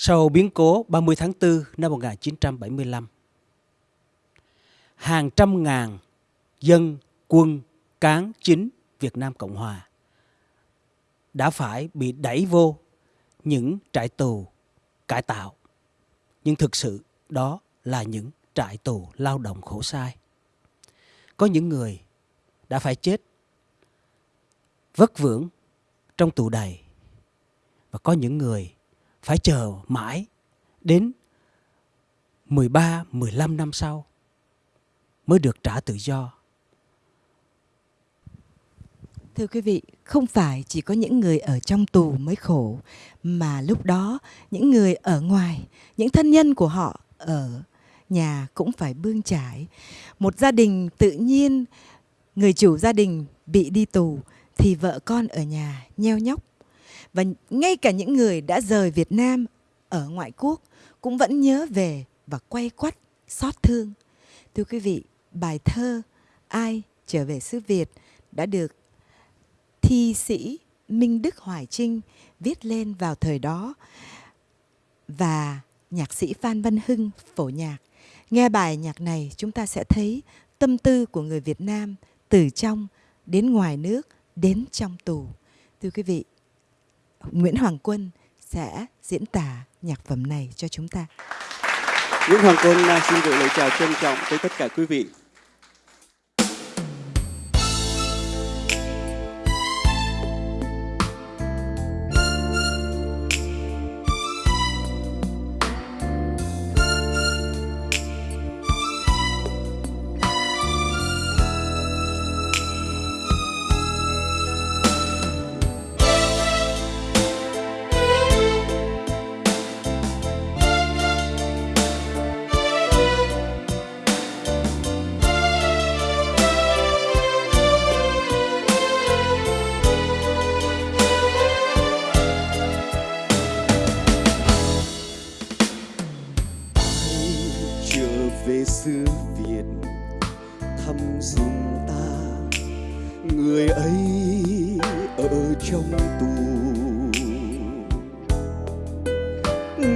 Sau biến cố 30 tháng 4 năm 1975, hàng trăm ngàn dân, quân, cán chính Việt Nam Cộng Hòa đã phải bị đẩy vô những trại tù cải tạo. Nhưng thực sự đó là những trại tù lao động khổ sai. Có những người đã phải chết vất vưởng trong tù đầy và có những người phải chờ mãi đến 13, 15 năm sau mới được trả tự do. Thưa quý vị, không phải chỉ có những người ở trong tù mới khổ, mà lúc đó những người ở ngoài, những thân nhân của họ ở nhà cũng phải bươn trải. Một gia đình tự nhiên, người chủ gia đình bị đi tù thì vợ con ở nhà nheo nhóc. Và ngay cả những người đã rời Việt Nam ở ngoại quốc cũng vẫn nhớ về và quay quắt xót thương. Thưa quý vị, bài thơ Ai trở về xứ Việt đã được thi sĩ Minh Đức Hoài Trinh viết lên vào thời đó và nhạc sĩ Phan Văn Hưng phổ nhạc. Nghe bài nhạc này chúng ta sẽ thấy tâm tư của người Việt Nam từ trong đến ngoài nước đến trong tù. Thưa quý vị, Nguyễn Hoàng Quân sẽ diễn tả nhạc phẩm này cho chúng ta. Nguyễn Hoàng Quân à, xin gửi lời chào trân trọng tới tất cả quý vị.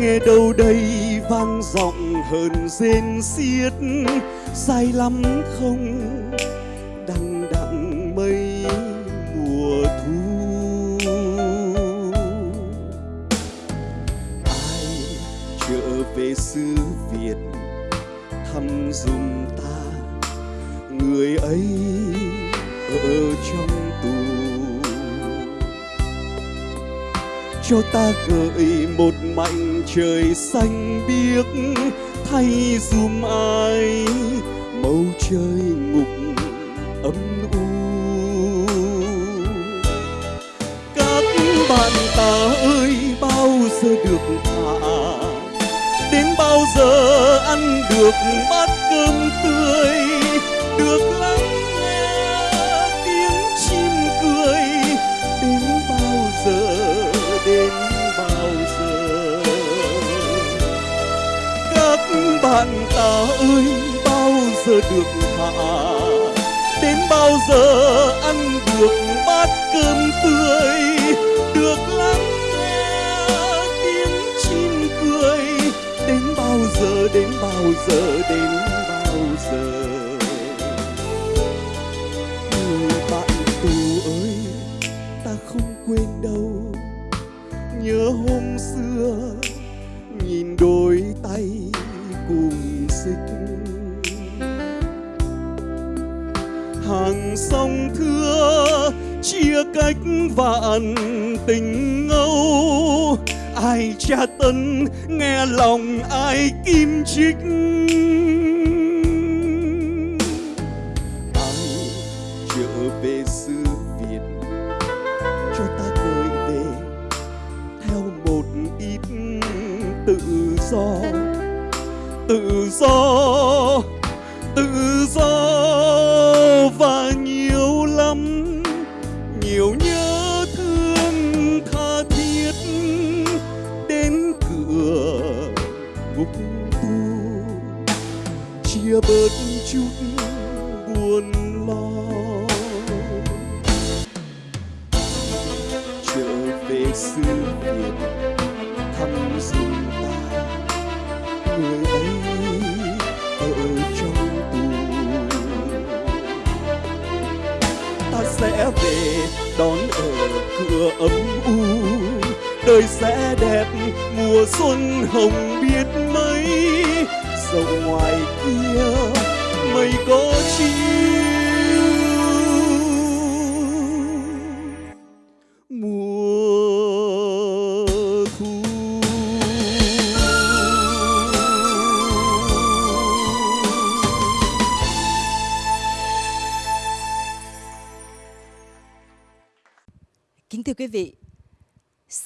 Nghe đâu đây vang giọng hờn rên xiết dài lắm không? Đằng đặng mây mùa thu. Ai trở về xứ Việt thăm dùm ta? Người ấy ở trong cho ta gợi một mảnh trời xanh biếc thay dùm ai. Màu trời ngục âm u. Các bạn ta ơi, bao giờ được thả? Đến bao giờ ăn được bát cơm tươi? Được lắng bạn ta ơi, bao giờ được thả? Đến bao giờ ăn được bát cơm tươi? Được lắng nghe tiếng chim cười. Đến bao giờ, đến bao giờ, đến bao giờ? Hàng sông thưa, chia cách vạn tình ngâu ai tra tấn, nghe lòng ai kim chích. Ai trở về xứ việt, cho ta cười về theo một ít tự do. Tự do tự do. người xưa việt thăm dinh ta người ấy ở trong tù ta sẽ về đón ở cửa ấm u đời sẽ đẹp mùa xuân hồng biết mấy sông ngoài kia mây có chia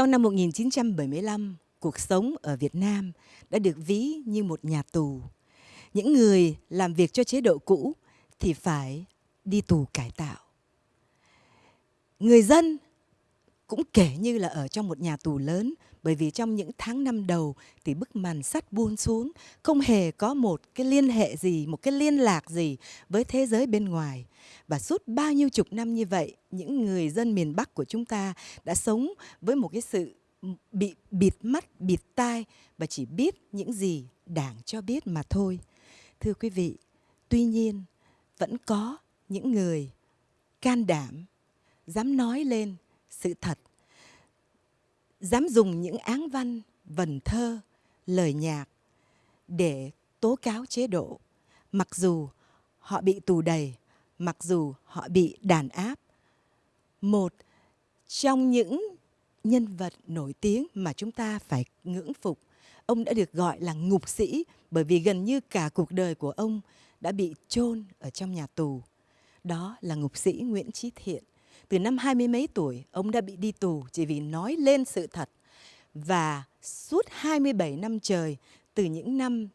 sau năm 1975, cuộc sống ở Việt Nam đã được ví như một nhà tù. Những người làm việc cho chế độ cũ thì phải đi tù cải tạo. Người dân cũng kể như là ở trong một nhà tù lớn, bởi vì trong những tháng năm đầu thì bức màn sắt buông xuống, không hề có một cái liên hệ gì, một cái liên lạc gì với thế giới bên ngoài. Và suốt bao nhiêu chục năm như vậy, những người dân miền Bắc của chúng ta đã sống với một cái sự bị bịt mắt, bịt tai và chỉ biết những gì đảng cho biết mà thôi. Thưa quý vị, tuy nhiên vẫn có những người can đảm, dám nói lên sự thật. Dám dùng những áng văn, vần thơ, lời nhạc để tố cáo chế độ. Mặc dù họ bị tù đầy, mặc dù họ bị đàn áp, một trong những nhân vật nổi tiếng mà chúng ta phải ngưỡng phục, ông đã được gọi là ngục sĩ bởi vì gần như cả cuộc đời của ông đã bị chôn ở trong nhà tù. Đó là ngục sĩ Nguyễn Chí Thiện từ năm hai mươi mấy tuổi, ông đã bị đi tù chỉ vì nói lên sự thật. Và suốt 27 năm trời, từ những năm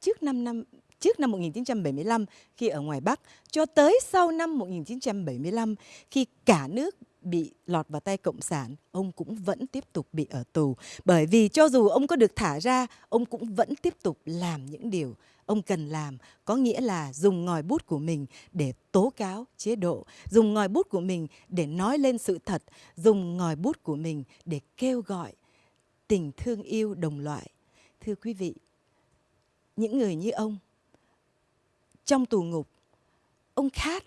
trước năm năm trước năm 1975 khi ở ngoài Bắc cho tới sau năm 1975 khi cả nước bị lọt vào tay cộng sản, ông cũng vẫn tiếp tục bị ở tù. Bởi vì cho dù ông có được thả ra, ông cũng vẫn tiếp tục làm những điều ông cần làm có nghĩa là dùng ngòi bút của mình để tố cáo chế độ dùng ngòi bút của mình để nói lên sự thật dùng ngòi bút của mình để kêu gọi tình thương yêu đồng loại thưa quý vị những người như ông trong tù ngục ông khát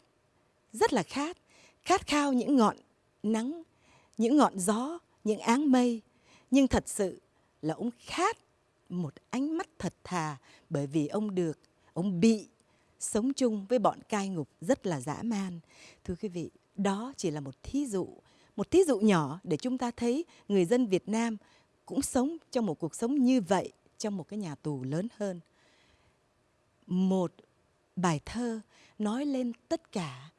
rất là khát khát khao những ngọn nắng, những ngọn gió, những áng mây. Nhưng thật sự là ông khát một ánh mắt thật thà, bởi vì ông được, ông bị sống chung với bọn cai ngục rất là dã man. Thưa quý vị, đó chỉ là một thí dụ, một thí dụ nhỏ để chúng ta thấy người dân Việt Nam cũng sống trong một cuộc sống như vậy, trong một cái nhà tù lớn hơn. Một bài thơ nói lên tất cả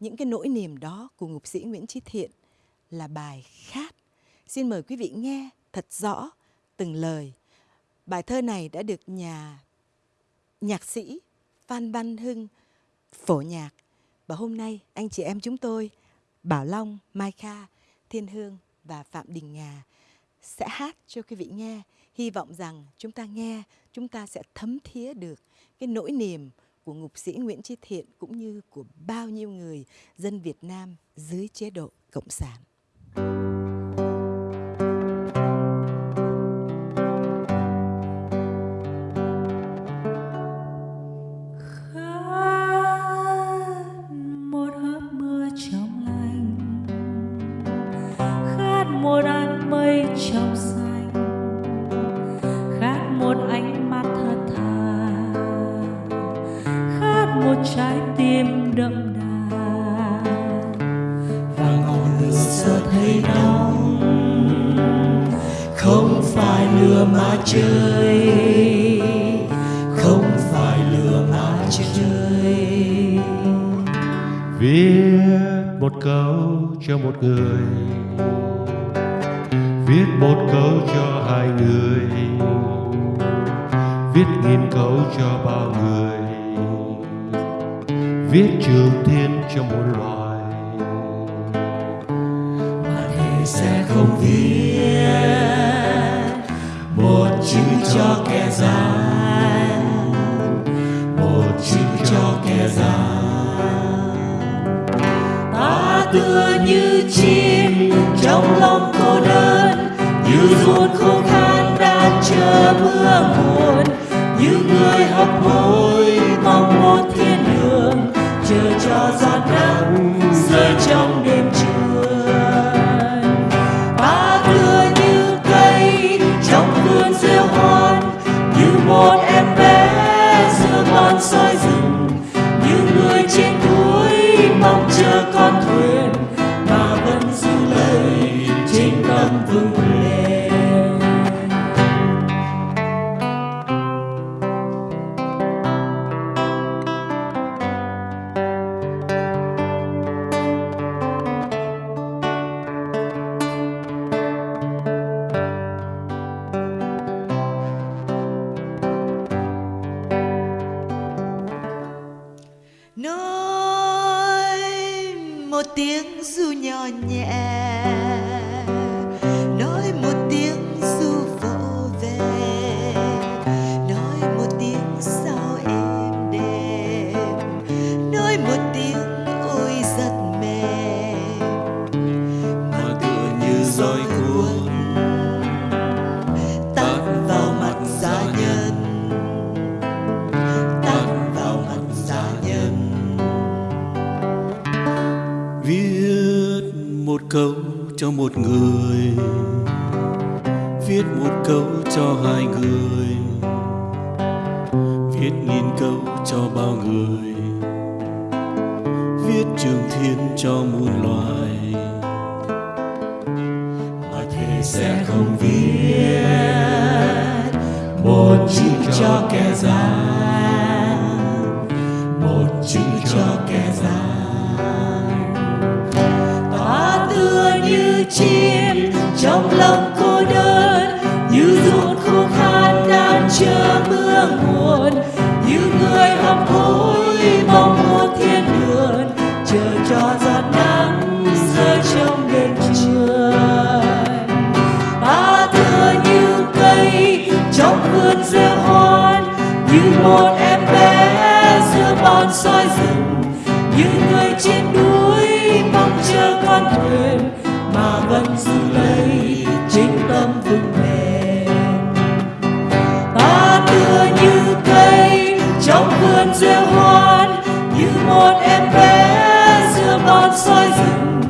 những cái nỗi niềm đó của ngục sĩ Nguyễn Chí Thiện là bài khát. Xin mời quý vị nghe thật rõ từng lời. Bài thơ này đã được nhà nhạc sĩ Phan Văn Hưng phổ nhạc. Và hôm nay anh chị em chúng tôi Bảo Long, Mai Kha, Thiên Hương và Phạm Đình Ngà sẽ hát cho quý vị nghe. Hy vọng rằng chúng ta nghe, chúng ta sẽ thấm thía được cái nỗi niềm của ngục sĩ Nguyễn Chí Thiện cũng như của bao nhiêu người dân Việt Nam dưới chế độ Cộng sản. Một trái tim đậm đà. Và ngọn lửa giờ thấy nóng. Không phải lửa mà chơi. Không phải lửa mà chơi. Viết một câu cho một người. Viết một câu cho hai người. Viết nghìn câu cho bao người viết trường thiên cho một loài. Mà thầy sẽ không viết một chữ cho kẻ gian, một chữ cho kẻ gian. Ta tựa như chim trong lòng cô đơn, như ruột khô khan đang chờ mưa buồn như người hấp hối cho giọt nắng rơi trong viết nghìn câu cho bao người. Viết trường thiên cho muôn loài. Mà thế sẽ không viết. Một chữ cho kẻ gian. Một chữ cho kẻ gian. Ta tựa như chim. những người trên núi mong chờ con thuyền mà vẫn giữ lấy chính tâm vững bền. Ta tựa như cây trong vườn rêu hoan, như một em bé giữa bon soi rừng.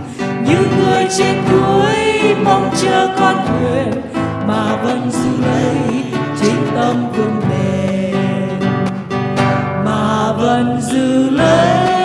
Những người trên núi mong chờ con thuyền mà vẫn giữ lấy chính tâm vững bền. Mà vẫn giữ lấy